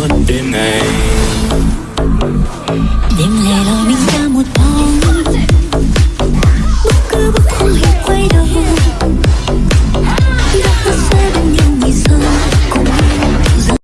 would be made Dim little window